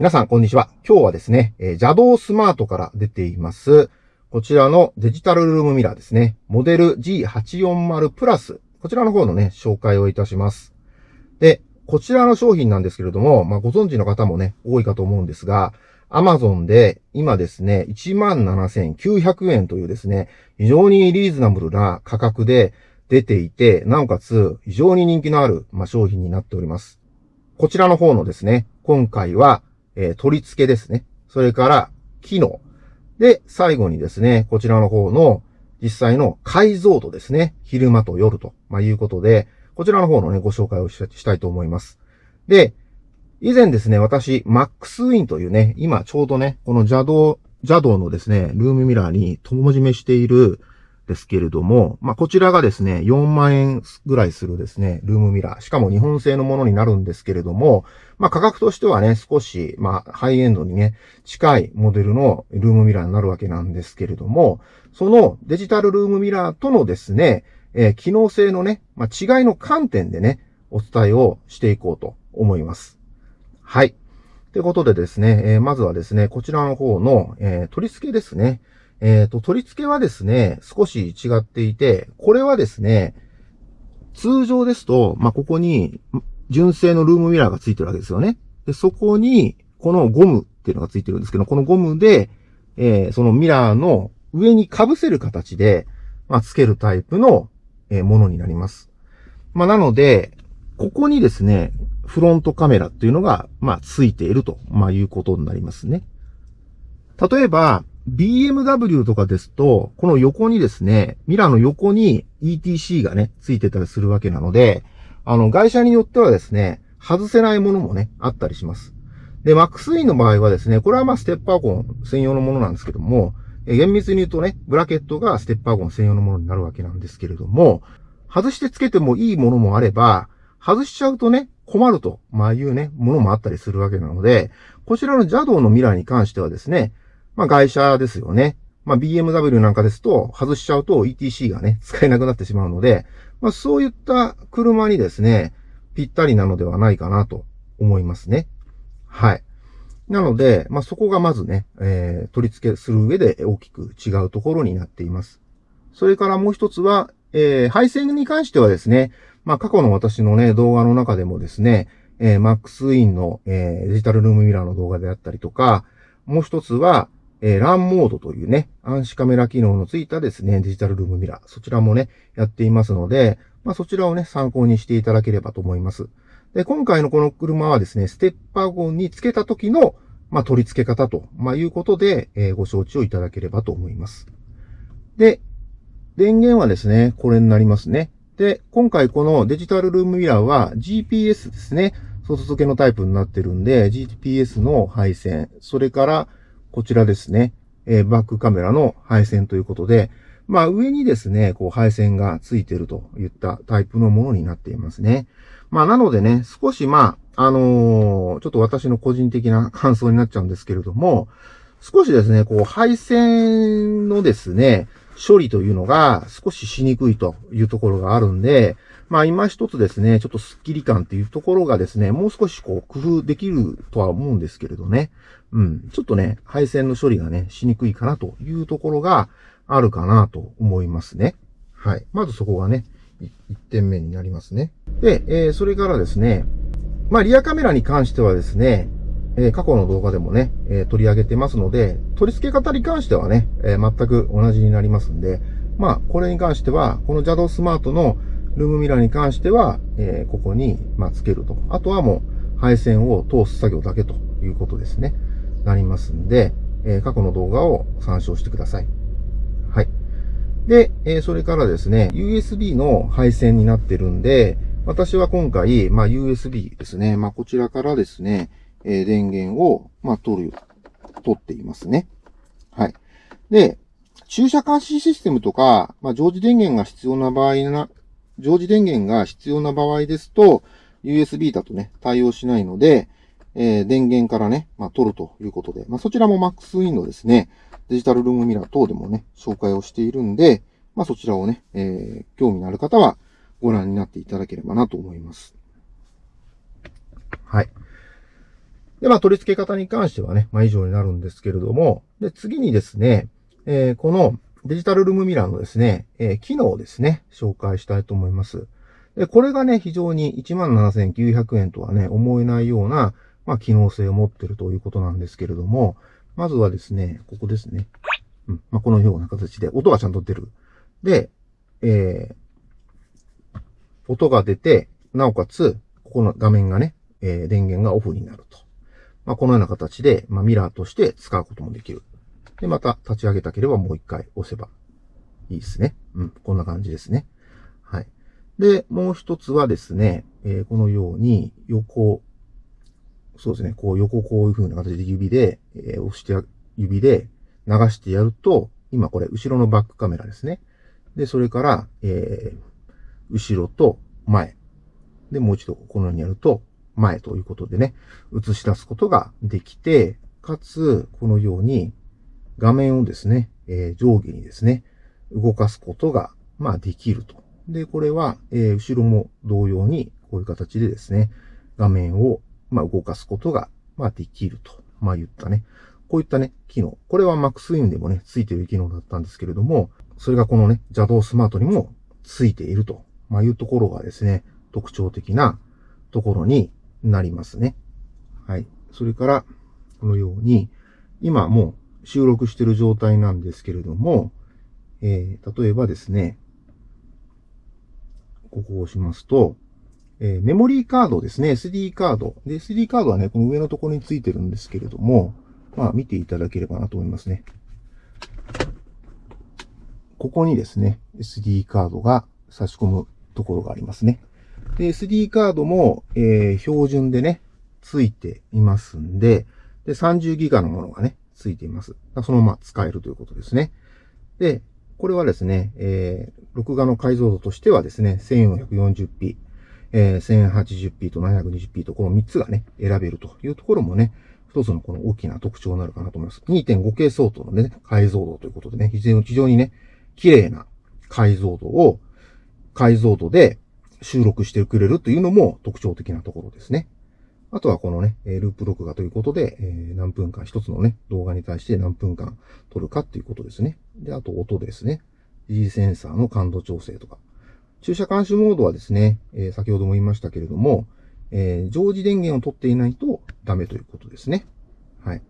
皆さん、こんにちは。今日はですね、えー、邪道スマートから出ています、こちらのデジタルルームミラーですね。モデル G840 プラス。こちらの方のね、紹介をいたします。で、こちらの商品なんですけれども、まあ、ご存知の方もね、多いかと思うんですが、Amazon で今ですね、17,900円というですね、非常にリーズナブルな価格で出ていて、なおかつ非常に人気のある、まあ、商品になっております。こちらの方のですね、今回はえー、取り付けですね。それから、機能。で、最後にですね、こちらの方の実際の解像度ですね。昼間と夜と、まあ、いうことで、こちらの方のね、ご紹介をしたいと思います。で、以前ですね、私、マックスウィンというね、今ちょうどね、この邪道、邪道のですね、ルームミラーに友じめしている、ですけれども、まあ、こちらがですね、4万円ぐらいするですね、ルームミラー。しかも日本製のものになるんですけれども、まあ、価格としてはね、少し、まあ、ハイエンドにね、近いモデルのルームミラーになるわけなんですけれども、そのデジタルルームミラーとのですね、えー、機能性のね、まあ、違いの観点でね、お伝えをしていこうと思います。はい。ということでですね、えー、まずはですね、こちらの方の、えー、取り付けですね。えっ、ー、と、取り付けはですね、少し違っていて、これはですね、通常ですと、まあ、ここに、純正のルームミラーがついてるわけですよね。で、そこに、このゴムっていうのがついてるんですけど、このゴムで、えー、そのミラーの上に被せる形で、まあ、つけるタイプの、えー、ものになります。まあ、なので、ここにですね、フロントカメラっていうのが、まあ、ついていると、まあ、いうことになりますね。例えば、BMW とかですと、この横にですね、ミラーの横に ETC がね、ついてたりするわけなので、あの、会社によってはですね、外せないものもね、あったりします。で、マックスインの場合はですね、これはまあステッパーゴン専用のものなんですけども、厳密に言うとね、ブラケットがステッパーゴン専用のものになるわけなんですけれども、外してつけてもいいものもあれば、外しちゃうとね、困ると、まあいうね、ものもあったりするわけなので、こちらの邪道のミラーに関してはですね、まあ外車ですよね。まあ BMW なんかですと、外しちゃうと ETC がね、使えなくなってしまうので、まあそういった車にですね、ぴったりなのではないかなと思いますね。はい。なので、まあそこがまずね、えー、取り付けする上で大きく違うところになっています。それからもう一つは、えー、配線に関してはですね、まあ過去の私のね、動画の中でもですね、えー、マックスインの、えー、デジタルルームミラーの動画であったりとか、もう一つは、えー、ランモードというね、暗視カメラ機能のついたですね、デジタルルームミラー。そちらもね、やっていますので、まあそちらをね、参考にしていただければと思います。で、今回のこの車はですね、ステッパーゴンにつけた時の、まあ取り付け方と、まあいうことで、えー、ご承知をいただければと思います。で、電源はですね、これになりますね。で、今回このデジタルルームミラーは GPS ですね。外付けのタイプになってるんで、GPS の配線、それからこちらですね、えー、バックカメラの配線ということで、まあ上にですね、こう配線がついてるといったタイプのものになっていますね。まあなのでね、少しまあ、あのー、ちょっと私の個人的な感想になっちゃうんですけれども、少しですね、こう配線のですね、処理というのが少ししにくいというところがあるんで、まあ今一つですね、ちょっとスッキリ感っていうところがですね、もう少しこう工夫できるとは思うんですけれどね。うん。ちょっとね、配線の処理がね、しにくいかなというところがあるかなと思いますね。はい。まずそこがね、1点目になりますね。で、えー、それからですね、まあリアカメラに関してはですね、えー、過去の動画でもね、えー、取り上げてますので、取り付け方に関してはね、え全く同じになりますんで、まあ、これに関しては、この JADO スマートのルームミラーに関しては、え、ここに、まあ、つけると。あとはもう、配線を通す作業だけということですね。なりますんで、えー、過去の動画を参照してください。はい。で、えー、それからですね、USB の配線になってるんで、私は今回、まあ、USB ですね。まあ、こちらからですね、えー、電源を、まあ、取る、取っていますね。はい。で、駐車監視システムとか、まあ、常時電源が必要な場合な、常時電源が必要な場合ですと、USB だとね、対応しないので、えー、電源からね、まあ、取るということで、まあ、そちらも MaxWin のですね、デジタルルームミラー等でもね、紹介をしているんで、まあ、そちらをね、えー、興味のある方はご覧になっていただければなと思います。はい。で、まあ、取り付け方に関してはね、まあ、以上になるんですけれども、で、次にですね、えー、このデジタルルームミラーのですね、えー、機能をですね、紹介したいと思います。で、これがね、非常に17,900円とはね、思えないような、まあ、機能性を持ってるということなんですけれども、まずはですね、ここですね。うん。まあ、このような形で、音がちゃんと出る。で、えー、音が出て、なおかつ、ここの画面がね、えー、電源がオフになると。まあ、このような形で、まあ、ミラーとして使うこともできる。で、また立ち上げたければもう一回押せばいいですね。うん、こんな感じですね。はい。で、もう一つはですね、えー、このように横、そうですね、こう横こういう風な形で指で、えー、押して、指で流してやると、今これ後ろのバックカメラですね。で、それから、えー、後ろと前。で、もう一度このようにやると、前ということでね、映し出すことができて、かつ、このように画面をですね、えー、上下にですね、動かすことが、まあ、できると。で、これは、えー、後ろも同様に、こういう形でですね、画面を、まあ、動かすことが、まあ、できると。まあ、言ったね。こういったね、機能。これは MaxWin でもね、ついている機能だったんですけれども、それがこのね、邪道スマートにもついていると、まあ、いうところがですね、特徴的なところになりますね。はい。それから、このように、今もう収録している状態なんですけれども、えー、例えばですね、ここを押しますと、えー、メモリーカードですね、SD カード。で、SD カードはね、この上のところについてるんですけれども、まあ、見ていただければなと思いますね。ここにですね、SD カードが差し込むところがありますね。で、SD カードも、えー、標準でね、ついていますんで、で、30ギガのものがね、ついています。そのまま使えるということですね。で、これはですね、えー、録画の解像度としてはですね、1440p、えー、1080p と 720p とこの3つがね、選べるというところもね、一つのこの大きな特徴になるかなと思います。2.5K 相当のね、解像度ということでね、非常に非常にね、綺麗な解像度を、解像度で収録してくれるというのも特徴的なところですね。あとはこのね、ループ録画ということで、え何分間、一つのね、動画に対して何分間撮るかっていうことですね。で、あと音ですね。G センサーの感度調整とか。駐車監視モードはですね、え先ほども言いましたけれども、えー、常時電源を取っていないとダメということですね。はい。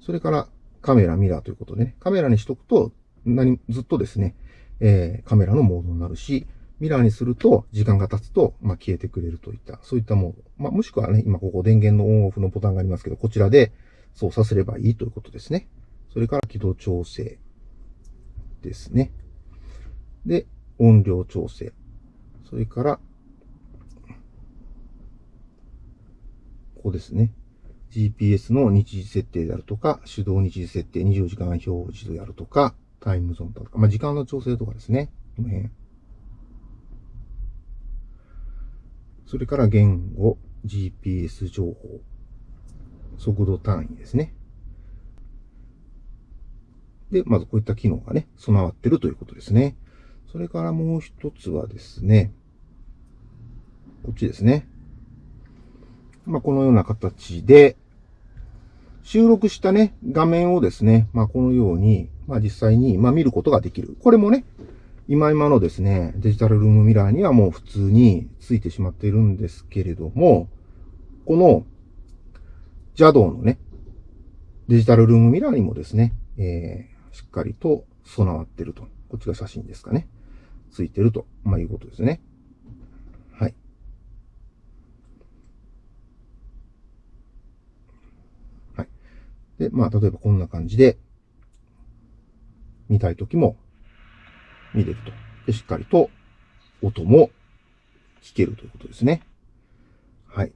それからカメラ、ミラーということでね、カメラにしとくと、何、ずっとですね、えー、カメラのモードになるし、ミラーにすると、時間が経つと、まあ、消えてくれるといった、そういったモード。まあ、もしくはね、今ここ電源のオンオフのボタンがありますけど、こちらで操作すればいいということですね。それから起動調整ですね。で、音量調整。それから、ここですね。GPS の日時設定であるとか、手動日時設定、24時間表示であるとか、タイムゾーンとか、まあ、時間の調整とかですね。この辺。それから言語、GPS 情報、速度単位ですね。で、まずこういった機能がね、備わってるということですね。それからもう一つはですね、こっちですね。まあ、このような形で、収録したね、画面をですね、まあ、このように、まあ、実際に、ま、見ることができる。これもね、今今のですね、デジタルルームミラーにはもう普通についてしまっているんですけれども、この JADO のね、デジタルルームミラーにもですね、えー、しっかりと備わってると。こっちが写真ですかね。ついてると、まあ、いうことですね。はい。はい。で、まあ、例えばこんな感じで、見たいときも見れると。で、しっかりと音も聞けるということですね。はい。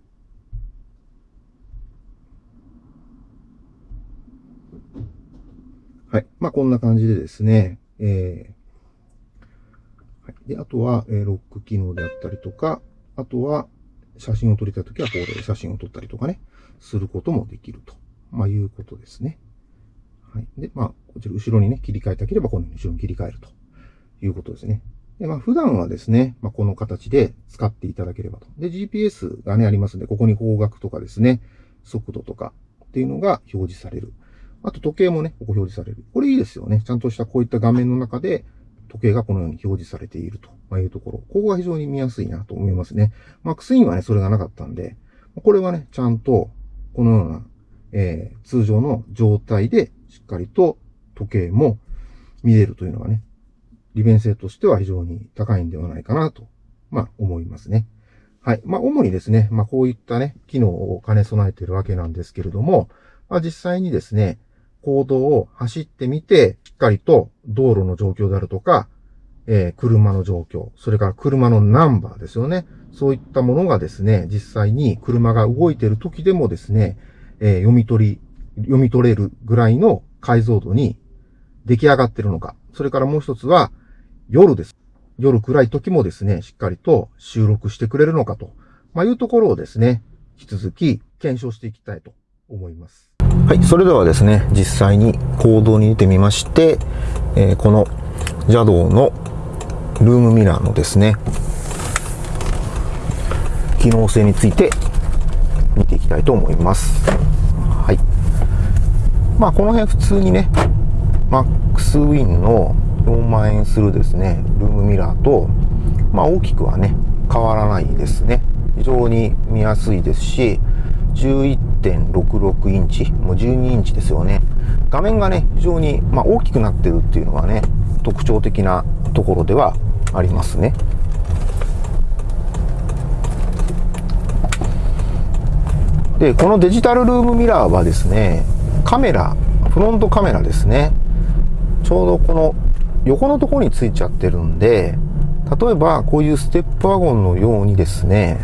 はい。まあ、こんな感じでですね、えー、はい。で、あとは、えー、ロック機能であったりとか、あとは、写真を撮りたいときは、これで写真を撮ったりとかね、することもできると、まあ、いうことですね。はい。で、まあ、こちら後ろにね、切り替えたければ、この後ろに切り替えると。いうことですね。で、まあ、普段はですね、まあ、この形で使っていただければと。で、GPS がね、ありますんで、ここに方角とかですね、速度とか、っていうのが表示される。あと時計もね、ここ表示される。これいいですよね。ちゃんとしたこういった画面の中で、時計がこのように表示されているというところ。ここが非常に見やすいなと思いますね。マックスインはね、それがなかったんで、これはね、ちゃんと、このような、えー、通常の状態で、しっかりと時計も見れるというのがね、利便性としては非常に高いんではないかなと、まあ、思いますね。はい。まあ、主にですね、まあ、こういったね、機能を兼ね備えているわけなんですけれども、まあ、実際にですね、行動を走ってみて、しっかりと道路の状況であるとか、えー、車の状況、それから車のナンバーですよね。そういったものがですね、実際に車が動いている時でもですね、えー、読み取り、読み取れるぐらいの解像度に出来上がってるのか。それからもう一つは、夜です。夜暗い時もですね、しっかりと収録してくれるのかと、まあ、いうところをですね、引き続き検証していきたいと思います。はい、それではですね、実際に行動に出てみまして、えー、この邪道のルームミラーのですね、機能性について見ていきたいと思います。はい。まあ、この辺普通にね、マックスウィンの4万円するですね、ルームミラーと、まあ、大きくはね、変わらないですね。非常に見やすいですし、11.66インチ、もう12インチですよね。画面がね、非常に、まあ、大きくなってるっていうのがね、特徴的なところではありますね。で、このデジタルルームミラーはですね、カメラ、フロントカメラですね。ちょうどこの横のところについちゃってるんで、例えばこういうステップワゴンのようにですね、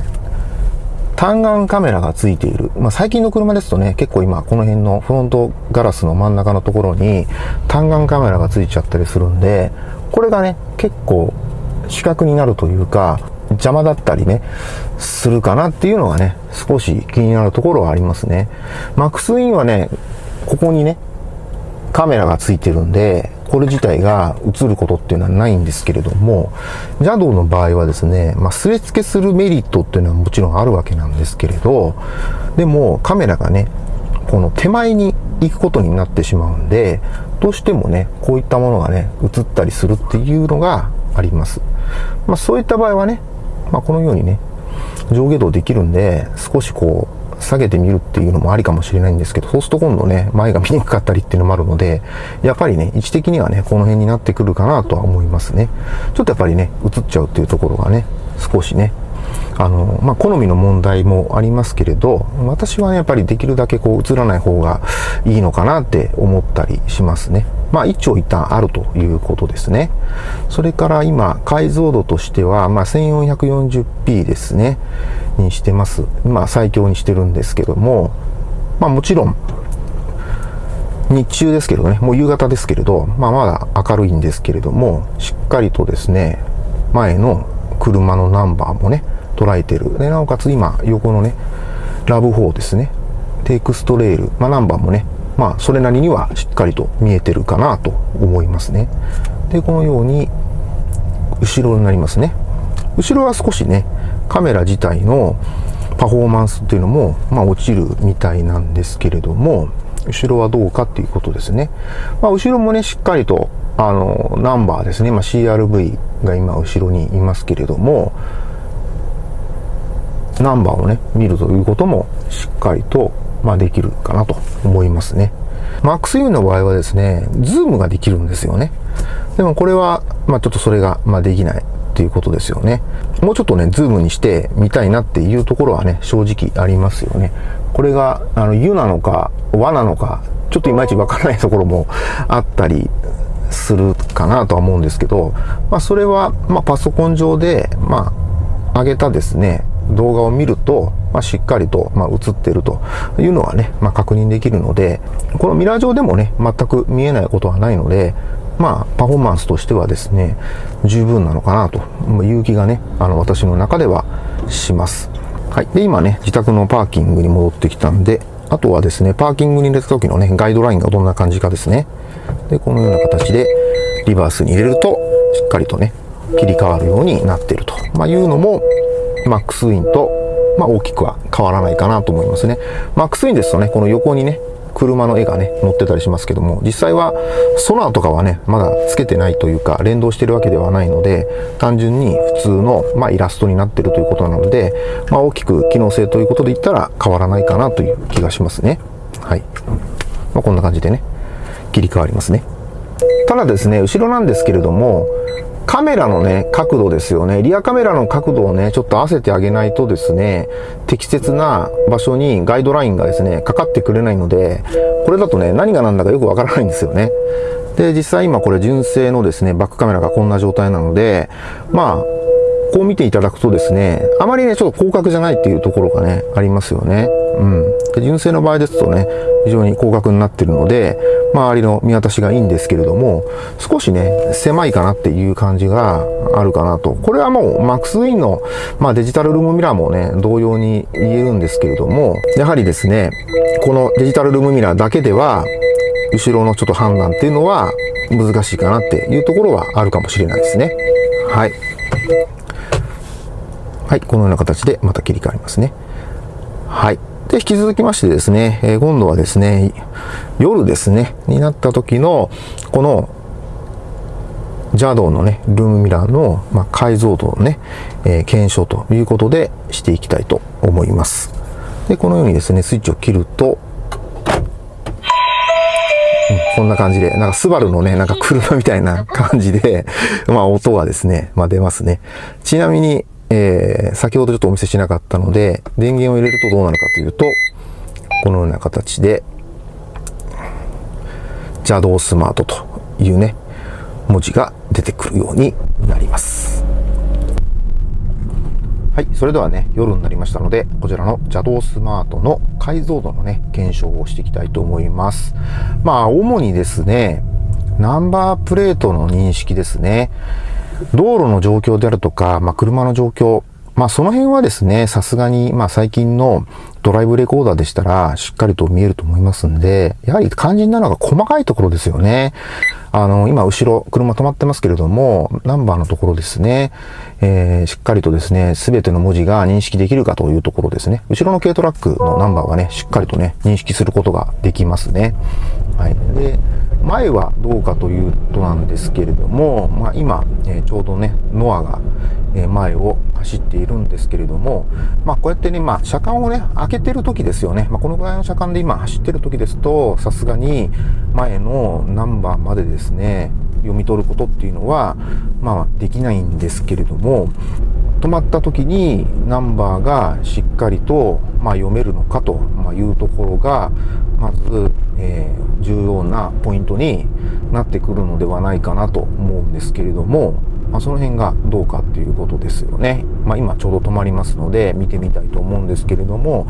単眼カメラがついている。まあ、最近の車ですとね、結構今この辺のフロントガラスの真ん中のところに単眼カメラがついちゃったりするんで、これがね、結構視覚になるというか、邪魔だったりね、するかなっていうのがね、少し気になるところはありますね。マックスウィンはね、ここにね、カメラがついてるんで、これ自体が映ることっていうのはないんですけれども、邪道の場合はですね、まあ、すれ付けするメリットっていうのはもちろんあるわけなんですけれど、でもカメラがね、この手前に行くことになってしまうんで、どうしてもね、こういったものがね、映ったりするっていうのがあります。まあ、そういった場合はね、まあ、このようにね、上下動できるんで、少しこう、下げてみるっていうのもありかもしれないんですけど、そうすると今度ね、前が見にくかったりっていうのもあるので、やっぱりね、位置的にはね、この辺になってくるかなとは思いますね。ちょっとやっぱりね、映っちゃうっていうところがね、少しね、あの、まあ、好みの問題もありますけれど、私はね、やっぱりできるだけこう映らない方がいいのかなって思ったりしますね。まあ、一長一短あるということですね。それから今、解像度としては、まあ、1440p ですね。にしてます。まあ、最強にしてるんですけども、まあ、もちろん、日中ですけどね、もう夕方ですけれど、まあ、まだ明るいんですけれども、しっかりとですね、前の車のナンバーもね、捉えてる。で、なおかつ今、横のね、ラブ4ですね。テイクストレール、まあ、ナンバーもね、まあ、それなりにはしっかりと見えてるかなと思いますね。で、このように、後ろになりますね。後ろは少しね、カメラ自体のパフォーマンスっていうのも、まあ、落ちるみたいなんですけれども、後ろはどうかっていうことですね。まあ、後ろもね、しっかりと、あの、ナンバーですね。まあ、 CR-V が今後ろにいますけれども、ナンバーをね、見るということもしっかりと、まあ、できるかなと思いますね。マックス U の場合はですね、ズームができるんですよね。でもこれは、まあ、ちょっとそれが、まあ、できないっていうことですよね。もうちょっとね、ズームにしてみたいなっていうところはね、正直ありますよね。これが、あの、U なのか、和なのか、ちょっといまいちわからないところもあったりするかなとは思うんですけど、まあ、それは、まあ、パソコン上で、まあ、上げたですね、動画を見ると、まあ、しっかりと、まあ、映ってるというのはね、まあ、確認できるので、このミラー上でもね、全く見えないことはないので、まあ、パフォーマンスとしてはですね、十分なのかなという気がね、あの、私の中ではします。はい。で、今ね、自宅のパーキングに戻ってきたんで、あとはですね、パーキングに入れた時のね、ガイドラインがどんな感じかですね。で、このような形で、リバースに入れると、しっかりとね、切り替わるようになっていると、まあ、いうのも、マックスウィンとまあ大きくは変わらないかなと思いますね。マックスインですとね、この横にね、車の絵がね、載ってたりしますけども、実際はソナーとかはね、まだつけてないというか、連動してるわけではないので、単純に普通の、まあ、イラストになってるということなので、まあ、大きく機能性ということで言ったら変わらないかなという気がしますね。はい。まあ、こんな感じでね、切り替わりますね。ただですね、後ろなんですけれども、カメラのね、角度ですよね。リアカメラの角度をね、ちょっと合わせてあげないとですね、適切な場所にガイドラインがですね、かかってくれないので、これだとね、何が何だかよくわからないんですよね。で、実際今これ純正のですね、バックカメラがこんな状態なので、まあ、こう見ていただくとですね、あまりね、ちょっと広角じゃないっていうところがね、ありますよね。うん。純正の場合ですとね、非常に広角になってるので、周りの見渡しがいいんですけれども、少しね、狭いかなっていう感じがあるかなと。これはもう、マックスウィンの、まあ、デジタルルームミラーもね、同様に言えるんですけれども、やはりですね、このデジタルルームミラーだけでは、後ろのちょっと判断っていうのは難しいかなっていうところはあるかもしれないですね。はい。はい、このような形でまた切り替わりますね。はい。で、引き続きましてですね、え、今度はですね、夜ですね、になった時の、この、邪道のね、ルームミラーの、ま、解像度のね、えー、検証ということでしていきたいと思います。で、このようにですね、スイッチを切ると、うん、こんな感じで、なんかスバルのね、なんか車みたいな感じで、まあ音がですね、まあ出ますね。ちなみに、えー、先ほどちょっとお見せしなかったので、電源を入れるとどうなるかというと、このような形で、邪道スマートというね、文字が出てくるようになります。はい。それではね、夜になりましたので、こちらの邪道スマートの解像度のね、検証をしていきたいと思います。まあ、主にですね、ナンバープレートの認識ですね。道路の状況であるとか、まあ、車の状況、まあ、その辺はですね、さすがに、まあ、最近のドライブレコーダーでしたら、しっかりと見えると思いますんで、やはり肝心なのが細かいところですよね。あの、今、後ろ、車止まってますけれども、ナンバーのところですね、えー、しっかりとですね、すべての文字が認識できるかというところですね。後ろの軽トラックのナンバーはね、しっかりとね、認識することができますね。はい。で、前はどうかというとなんですけれども、まあ、今、え、ちょうどね、ノアが、え、前を走っているんですけれども、まあ、こうやってね、まあ、車間をね、開けてる時ですよね。まあ、このぐらいの車間で今走ってる時ですと、さすがに前のナンバーまでですね、読み取ることっていうのは、まあ、できないんですけれども、止まった時にナンバーがしっかりと、まあ、読めるのかというところが、まず、えー、重要なポイントになってくるのではないかなと思うんですけれども、まあ、その辺がどうかっていうことですよね。まあ、今ちょうど止まりますので見てみたいと思うんですけれども、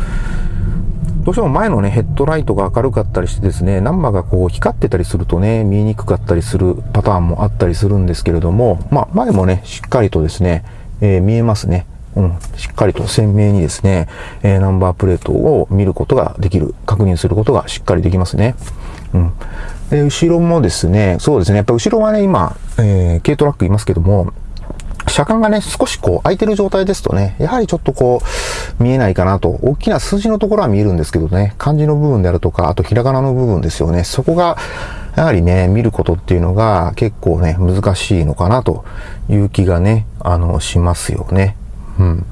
どうしても前のね、ヘッドライトが明るかったりしてですね、ナンバーがこう光ってたりするとね、見えにくかったりするパターンもあったりするんですけれども、まあ前もね、しっかりとですね、えー、見えますね。うん、しっかりと鮮明にですね、えー、ナンバープレートを見ることができる、確認することがしっかりできますね。うん。で、後ろもですね、そうですね、やっぱ後ろはね、今、えー、軽トラックいますけども、車間がね、少しこう空いてる状態ですとね、やはりちょっとこう、見えないかなと。大きな数字のところは見えるんですけどね、漢字の部分であるとか、あとひらがなの部分ですよね。そこが、やはりね、見ることっていうのが結構ね、難しいのかなという気がね、あの、しますよね。うん。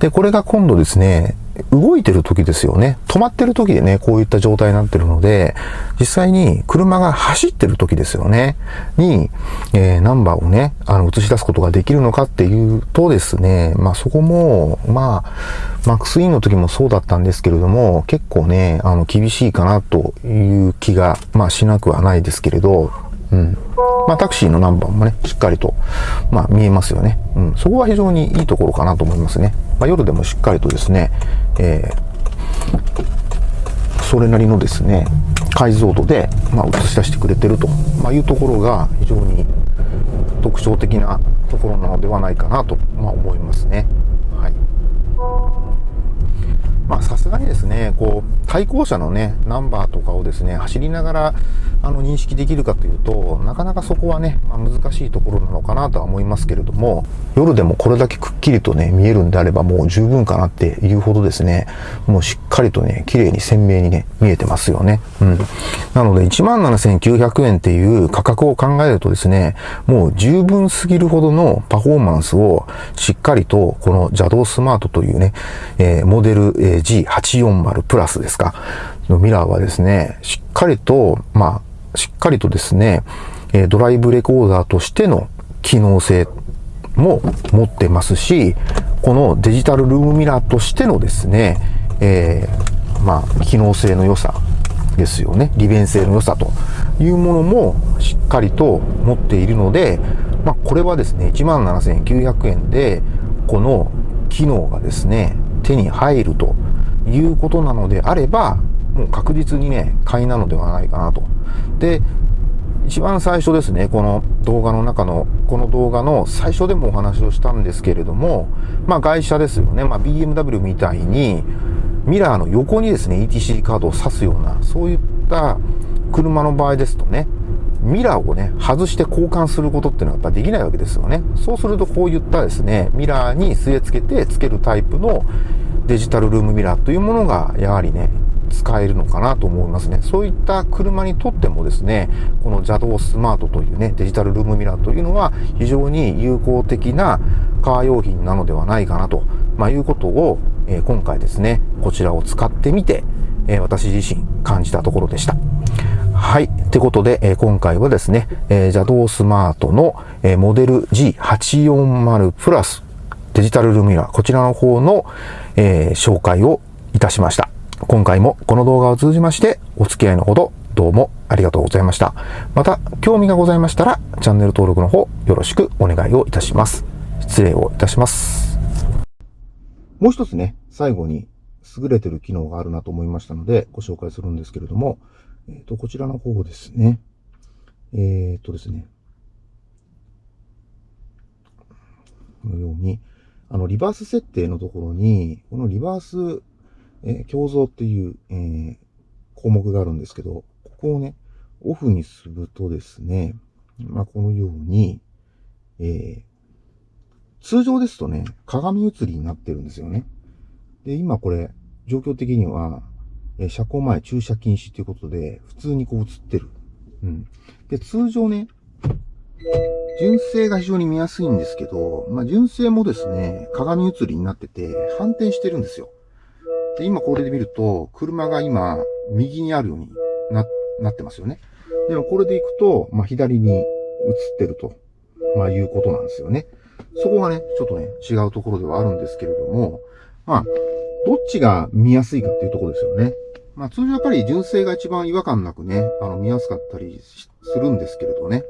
で、これが今度ですね、動いてる時ですよね。止まってる時でね、こういった状態になってるので、実際に車が走ってる時ですよね。に、えー、ナンバーをね、あの、映し出すことができるのかっていうとですね、まあそこも、まあ、マックスインの時もそうだったんですけれども、結構ね、あの、厳しいかなという気が、まあしなくはないですけれど、うん。まあ、タクシーのナンバーもね、しっかりと、まあ、見えますよね。うん。そこは非常にいいところかなと思いますね。まあ、夜でもしっかりとですね、えー、それなりのですね、解像度で、まあ、映し出してくれてると、まあ、いうところが非常に特徴的なところなのではないかなと、まあ、思いますね。はい。まあ、さすがにですね、こう、対向車のね、ナンバーとかをですね、走りながら、あの、認識できるかというと、なかなかそこはね、まあ、難しいところなのかなとは思いますけれども、夜でもこれだけくっきりとね、見えるんであればもう十分かなっていうほどですね、もうしっかりとね、綺麗に鮮明にね、見えてますよね。うん。なので、17,900円っていう価格を考えるとですね、もう十分すぎるほどのパフォーマンスをしっかりと、この邪道スマートというね、えー、モデル、え、G840 プラスですか、のミラーはですね、しっかりと、まあ、しっかりとですね、ドライブレコーダーとしての機能性も持ってますし、このデジタルルームミラーとしてのですね、えー、まあ、機能性の良さですよね。利便性の良さというものもしっかりと持っているので、まあ、これはですね、17,900円で、この機能がですね、手に入るということなのであれば、もう確実にね、買いなのではないかなと。で、一番最初ですね、この動画の中の、この動画の最初でもお話をしたんですけれども、まあ外車ですよね。まあ BMW みたいに、ミラーの横にですね、ETC カードを挿すような、そういった車の場合ですとね、ミラーをね、外して交換することっていうのはやっぱできないわけですよね。そうするとこういったですね、ミラーに据え付けて付けるタイプのデジタルルームミラーというものがやはりね、使えるのかなと思いますね。そういった車にとってもですね、この邪道スマートというね、デジタルルームミラーというのは非常に有効的なカー用品なのではないかなと、まあ、いうことを、えー、今回ですね、こちらを使ってみて、えー、私自身感じたところでした。はい。ってことで、えー、今回はですね、えー、邪道スマートの、えー、モデル G840 プラスデジタルルミラー、こちらの方の、えー、紹介をいたしました。今回もこの動画を通じましてお付き合いのほどどうもありがとうございました。また、興味がございましたら、チャンネル登録の方よろしくお願いをいたします。失礼をいたします。もう一つね、最後に優れてる機能があるなと思いましたので、ご紹介するんですけれども、えっ、ー、と、こちらの方ですね。えっ、ー、とですね。このように、あの、リバース設定のところに、このリバース、えー、共造っていう、えー、項目があるんですけど、ここをね、オフにするとですね、まあ、このように、えー、通常ですとね、鏡映りになってるんですよね。で、今これ、状況的には、え車庫前駐車禁止ということで、普通にこう映ってる。うん。で、通常ね、純正が非常に見やすいんですけど、まあ、純正もですね、鏡映りになってて、反転してるんですよ。で、今これで見ると、車が今、右にあるようにな、なってますよね。でもこれで行くと、まあ、左に映ってると、まあ、いうことなんですよね。そこがね、ちょっとね、違うところではあるんですけれども、まあ、どっちが見やすいかっていうところですよね。まあ通常やっぱり純正が一番違和感なくね、あの見やすかったりするんですけれどね。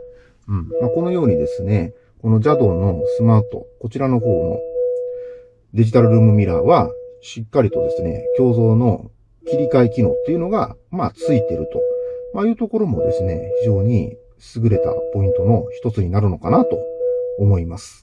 うん。まあこのようにですね、この JADO のスマート、こちらの方のデジタルルームミラーは、しっかりとですね、共造の切り替え機能っていうのが、まあついてると、まあいうところもですね、非常に優れたポイントの一つになるのかなと思います。